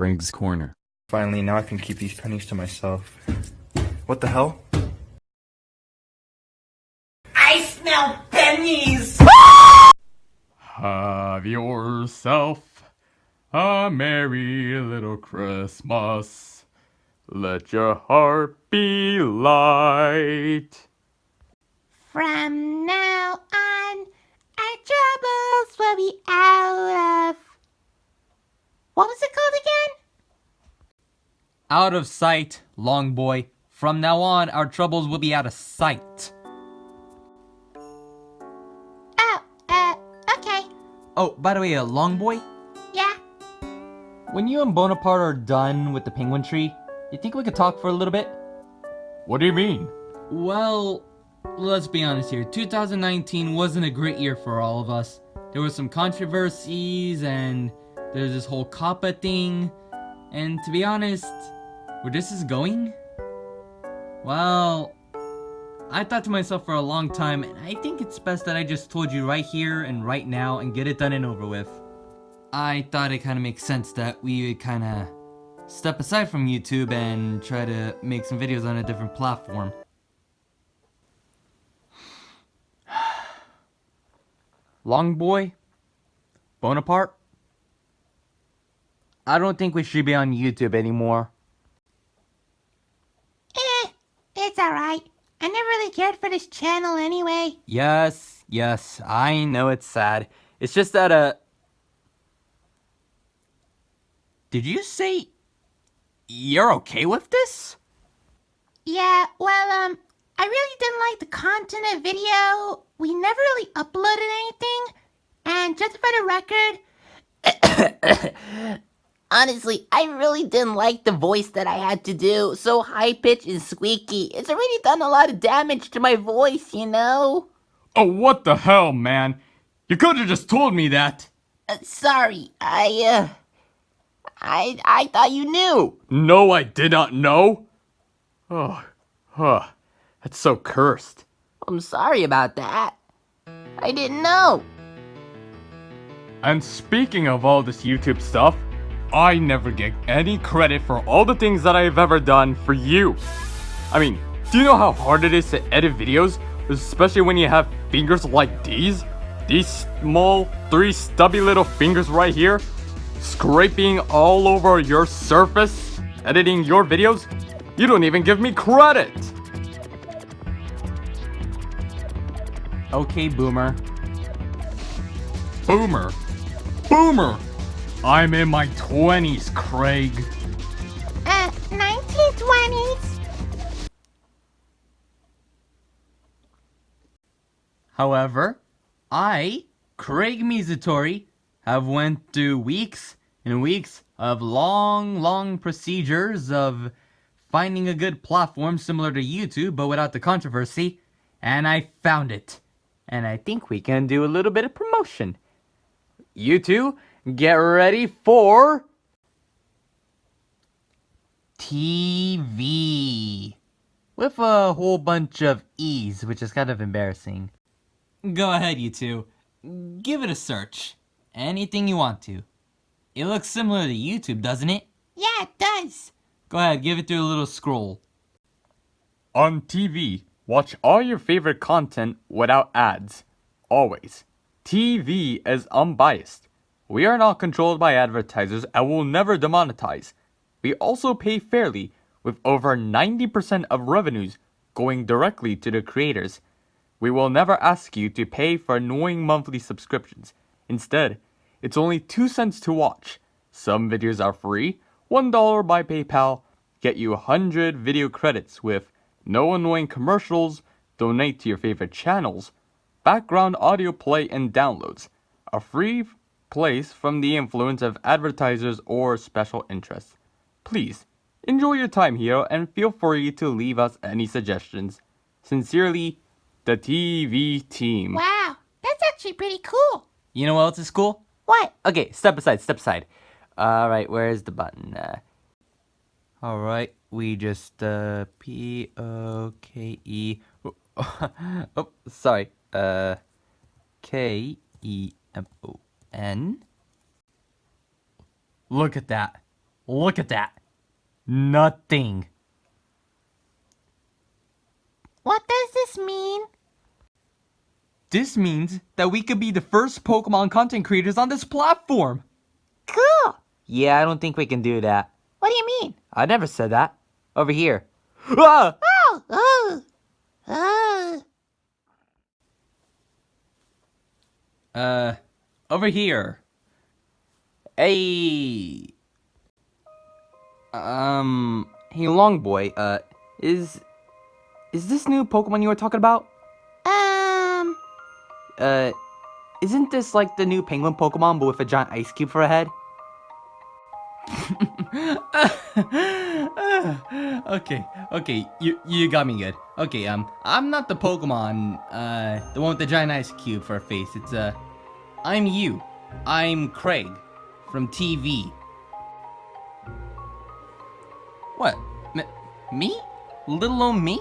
Craig's Corner. Finally, now I can keep these pennies to myself. What the hell? I smell pennies! Have yourself a merry little Christmas. Let your heart be light. From now on, our troubles will be out of. What was it called again? Out of sight, long boy. From now on, our troubles will be out of sight. Oh, uh, okay. Oh, by the way, uh, long boy, Yeah. when you and Bonaparte are done with the penguin tree, you think we could talk for a little bit? What do you mean? Well, let's be honest here. 2019 wasn't a great year for all of us. There were some controversies, and there's this whole COPPA thing. And to be honest, where this is going? Well, I thought to myself for a long time, and I think it's best that I just told you right here and right now and get it done and over with. I thought it kind of makes sense that we would kind of step aside from YouTube and try to make some videos on a different platform. Long boy? Bonaparte? I don't think we should be on YouTube anymore. Eh, it's alright. I never really cared for this channel anyway. Yes, yes, I know it's sad. It's just that, uh... Did you say... You're okay with this? Yeah, well, um, I really didn't like the content of video. We never really uploaded anything. And just for the record, Honestly, I really didn't like the voice that I had to do. So high pitched and squeaky. It's already done a lot of damage to my voice, you know? Oh, what the hell, man? You could have just told me that. Uh, sorry, I, uh. I, I thought you knew. No, I did not know. Oh, huh. That's so cursed. I'm sorry about that. I didn't know. And speaking of all this YouTube stuff, I never get any credit for all the things that I've ever done for you. I mean, do you know how hard it is to edit videos? Especially when you have fingers like these? These small, three stubby little fingers right here? Scraping all over your surface? Editing your videos? You don't even give me credit! Okay, Boomer. Boomer. Boomer! I'm in my 20s, Craig. uh, 1920s. However, I, Craig Mizutori, have went through weeks and weeks of long, long procedures of finding a good platform similar to YouTube but without the controversy, and I found it. And I think we can do a little bit of promotion. You two, get ready for TV with a whole bunch of E's, which is kind of embarrassing. Go ahead, you two. Give it a search. Anything you want to. It looks similar to YouTube, doesn't it? Yeah, it does. Go ahead, give it through a little scroll. On TV, watch all your favorite content without ads. Always. TV is unbiased. We are not controlled by advertisers and will never demonetize. We also pay fairly, with over 90% of revenues going directly to the creators. We will never ask you to pay for annoying monthly subscriptions. Instead, it's only 2 cents to watch. Some videos are free, $1 by PayPal, get you 100 video credits with no annoying commercials, donate to your favorite channels, background audio play and downloads, a free place from the influence of advertisers or special interests. Please, enjoy your time here and feel free to leave us any suggestions. Sincerely, the TV team. Wow, that's actually pretty cool. You know what else is cool? What? Okay, step aside, step aside. Alright, where's the button? Uh, Alright, we just, uh, P O K E. oh, sorry. Uh, K E M O N. Look at that. Look at that. Nothing. What does this mean? This means that we could be the first Pokemon content creators on this platform. Cool. Yeah, I don't think we can do that. What do you mean? I never said that. Over here. Ah! Oh, oh, oh. Uh, over here. Hey. Um. Hey, Long Boy. Uh, is is this new Pokemon you were talking about? Um, Uh, isn't this like the new Penguin Pokemon but with a giant ice cube for a head? okay, okay, you you got me good. Okay, um, I'm not the Pokemon, uh, the one with the giant ice cube for a face. It's uh, I'm you. I'm Craig from TV. What? M- me? Little old me?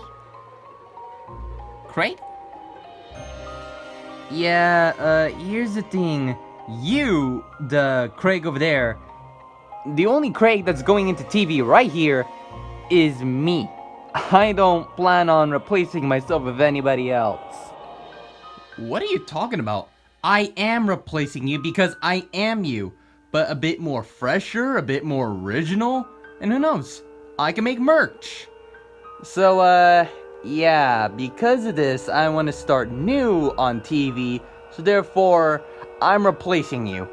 Craig? Yeah, uh, here's the thing. You, the Craig over there, The only Craig that's going into TV right here is me. I don't plan on replacing myself with anybody else. What are you talking about? I am replacing you because I am you, but a bit more fresher, a bit more original, and who knows? I can make merch. So, uh, yeah, because of this, I want to start new on TV, so therefore, I'm replacing you.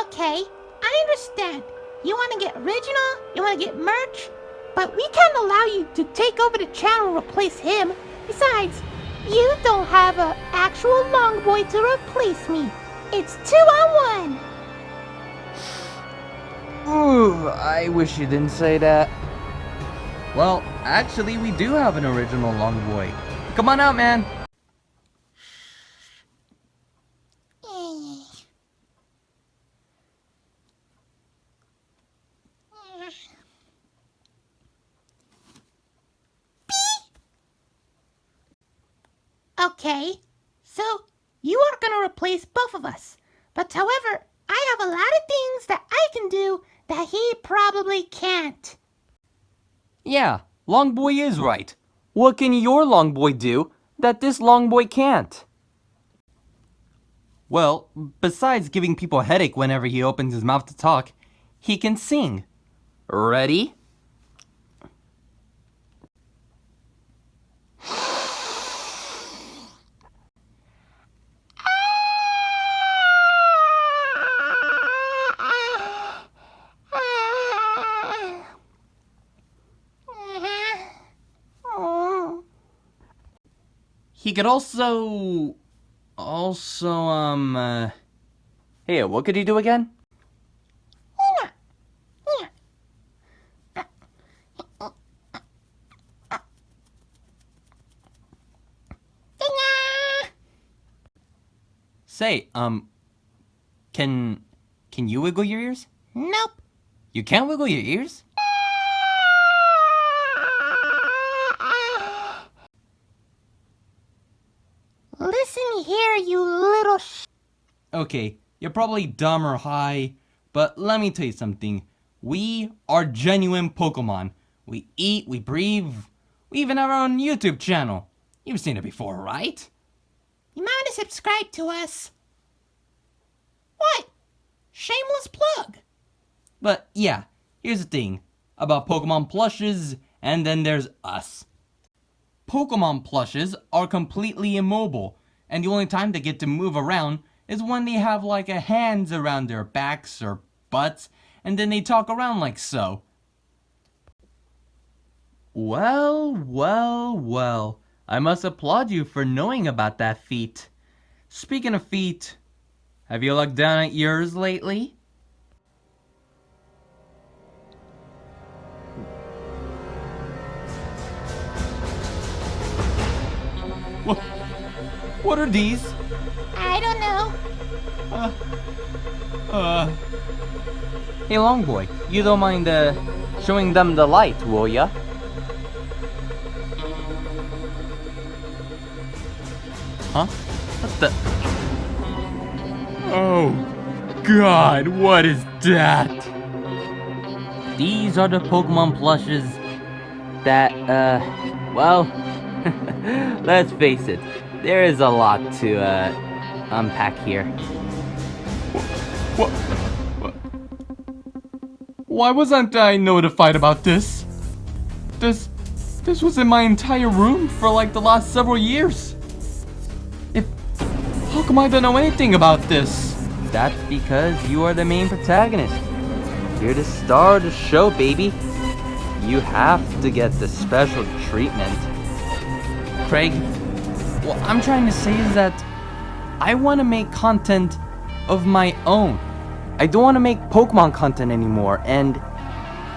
okay. I understand. You want to get original, you want to get merch, but we can't allow you to take over the channel and replace him. Besides, you don't have an actual long boy to replace me. It's two on one. Ooh, I wish you didn't say that. Well, actually, we do have an original long boy. Come on out, man. Okay, so you are gonna replace both of us. But however, I have a lot of things that I can do that he probably can't. Yeah, Long Boy is right. What can your Long Boy do that this Long Boy can't? Well, besides giving people a headache whenever he opens his mouth to talk, he can sing. Ready? He could also, also, um, uh, Hey, what could he do again? say, um, can, can you wiggle your ears? Nope. You can't wiggle your ears? Listen here, you little sh. Okay, you're probably dumb or high, but let me tell you something. We are genuine Pokemon. We eat, we breathe, we even have our own YouTube channel. You've seen it before, right? You might to subscribe to us. What? Shameless plug. But yeah, here's the thing about Pokemon plushes, and then there's us. Pokemon plushes are completely immobile, and the only time they get to move around is when they have like a hands around their backs or butts, and then they talk around like so. Well, well, well. I must applaud you for knowing about that feat. Speaking of feet, have you looked down at yours lately? What, what are these? I don't know. Uh, Hey, Long Boy, you don't mind uh, showing them the light, will ya? huh? What the? Oh, God, what is that? these are the Pokemon plushes that, uh, well, let's face it, there is a lot to, uh, unpack here. What? what? Why wasn't I notified about this? This, this was in my entire room for like the last several years. If, how come I don't know anything about this? That's because you are the main protagonist. You're the star of the show, baby. You have to get the special treatment. Craig, what I'm trying to say is that I want to make content of my own. I don't want to make Pokemon content anymore, and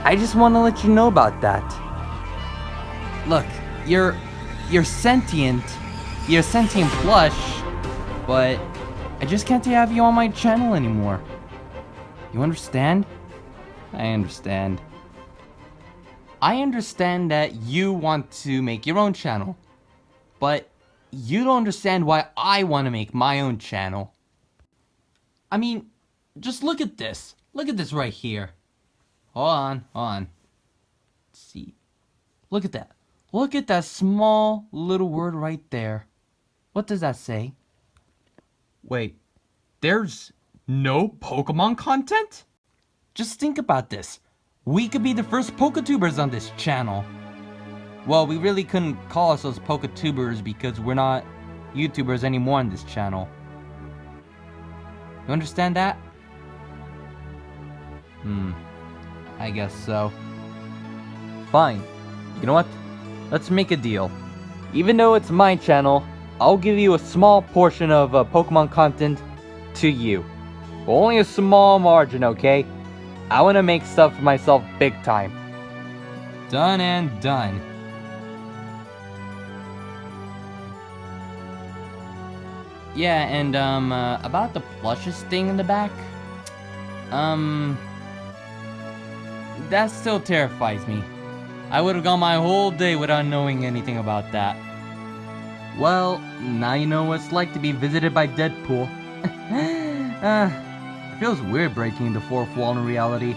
I just want to let you know about that. Look, you're you're sentient, you're sentient plush, but I just can't have you on my channel anymore. You understand? I understand. I understand that you want to make your own channel, but you don't understand why I want to make my own channel. I mean, just look at this. Look at this right here. Hold on, hold on. Let's see. Look at that. Look at that small little word right there. What does that say? Wait, there's no Pokemon content? Just think about this. We could be the first Poketubers on this channel. Well, we really couldn't call ourselves Poketubers because we're not YouTubers anymore on this channel. You understand that? Hmm. I guess so. Fine. You know what? Let's make a deal. Even though it's my channel, I'll give you a small portion of uh, Pokemon content to you. But only a small margin, okay? I want to make stuff for myself big time. Done and done. Yeah, and um, uh, about the plushes thing in the back, um, that still terrifies me. I would have gone my whole day without knowing anything about that. Well, now you know what it's like to be visited by Deadpool. uh, it feels weird breaking the fourth wall in reality.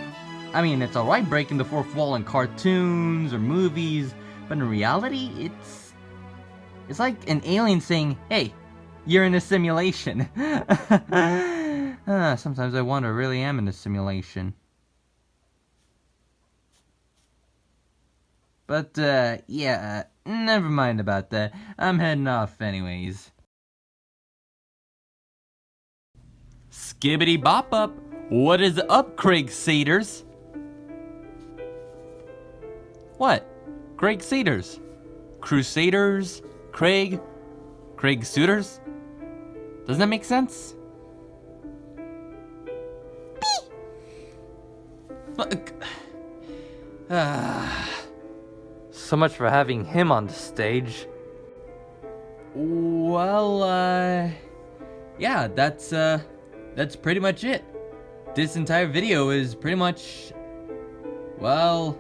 I mean, it's alright breaking the fourth wall in cartoons or movies, but in reality, it's... It's like an alien saying, hey, you're in a simulation. uh, sometimes I wonder, I really am in a simulation. But, uh, yeah, never mind about that. I'm heading off anyways. Skibbity bop up! What is up, Craig Cedars? What? Craig Cedars? Crusaders? Craig? Craig Suitors? Doesn't that make sense? Look. Ah. So much for having him on the stage. Well, uh, yeah, that's, uh, that's pretty much it. This entire video is pretty much, well,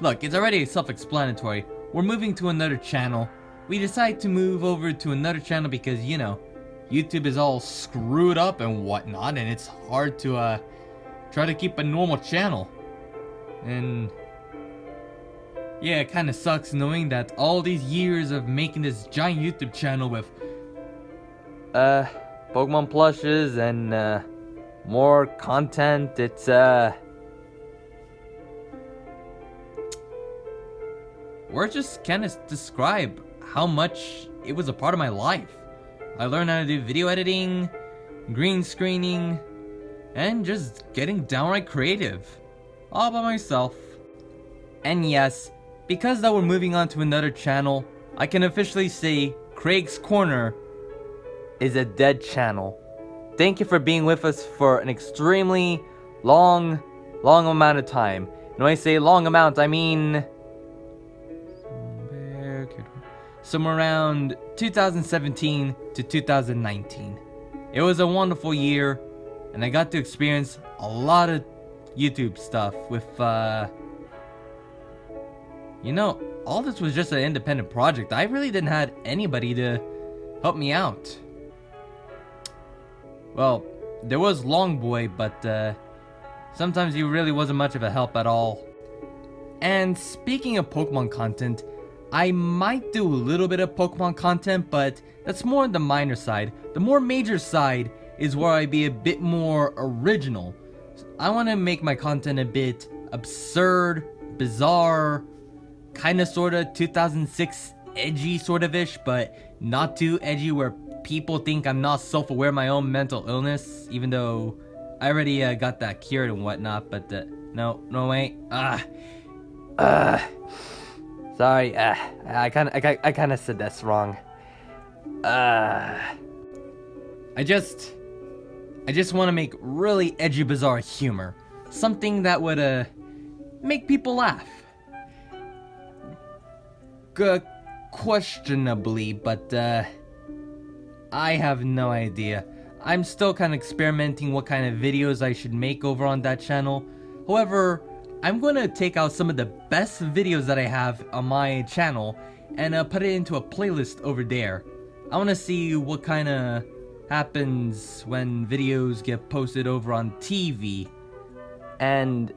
look, it's already self-explanatory. We're moving to another channel. We decided to move over to another channel because, you know, YouTube is all screwed up and whatnot, and it's hard to, uh, try to keep a normal channel. And yeah, it kind of sucks knowing that all these years of making this giant YouTube channel with Uh, Pokemon plushes and, uh, more content, it's, uh... words just of describe how much it was a part of my life. I learned how to do video editing, green screening, and just getting downright creative. All by myself. And yes, because that we're moving on to another channel, I can officially say Craig's Corner is a dead channel. Thank you for being with us for an extremely long, long amount of time. And when I say long amount, I mean... Somewhere around 2017 to 2019. It was a wonderful year, and I got to experience a lot of YouTube stuff with, uh... You know, all this was just an independent project. I really didn't have anybody to help me out. Well, there was Longboy, but uh, Sometimes he really wasn't much of a help at all. And speaking of Pokemon content, I might do a little bit of Pokemon content, but that's more on the minor side. The more major side is where I be a bit more original. I want to make my content a bit absurd, bizarre, kind of sort of 2006 edgy sort of ish, but not too edgy where people think I'm not self-aware of my own mental illness, even though I already uh, got that cured and whatnot, but uh, no, no wait, ah, uh, sorry, uh, I kind of, I, I kind of said this wrong. Uh, I just, I just want to make really edgy, bizarre humor, something that would uh make people laugh. G questionably, but uh, I have no idea. I'm still kind of experimenting what kind of videos I should make over on that channel. However, I'm going to take out some of the best videos that I have on my channel and uh, put it into a playlist over there. I want to see what kind of happens when videos get posted over on TV. And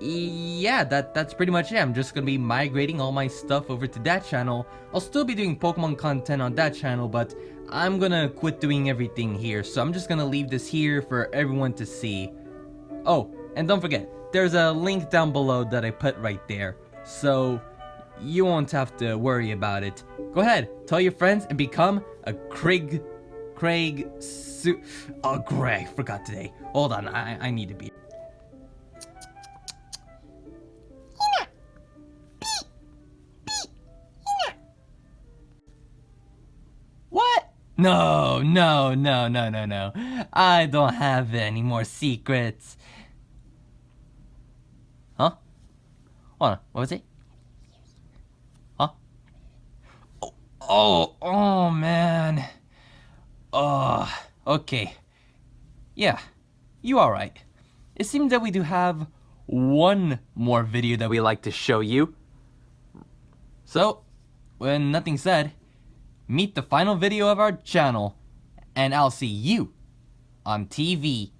yeah, that that's pretty much it. I'm just gonna be migrating all my stuff over to that channel. I'll still be doing Pokemon content on that channel, but I'm gonna quit doing everything here. So I'm just gonna leave this here for everyone to see. Oh, and don't forget, there's a link down below that I put right there. So you won't have to worry about it. Go ahead, tell your friends and become a Craig, Craig, Su oh Greg, forgot today. Hold on, I, I need to be. What? No, no, no, no, no, no. I don't have any more secrets. Huh? Hold on, what was it? Huh? Oh, oh, oh man. Oh, okay. Yeah, you alright. It seems that we do have one more video that we like to show you. So, when nothing said, meet the final video of our channel, and I'll see you on TV.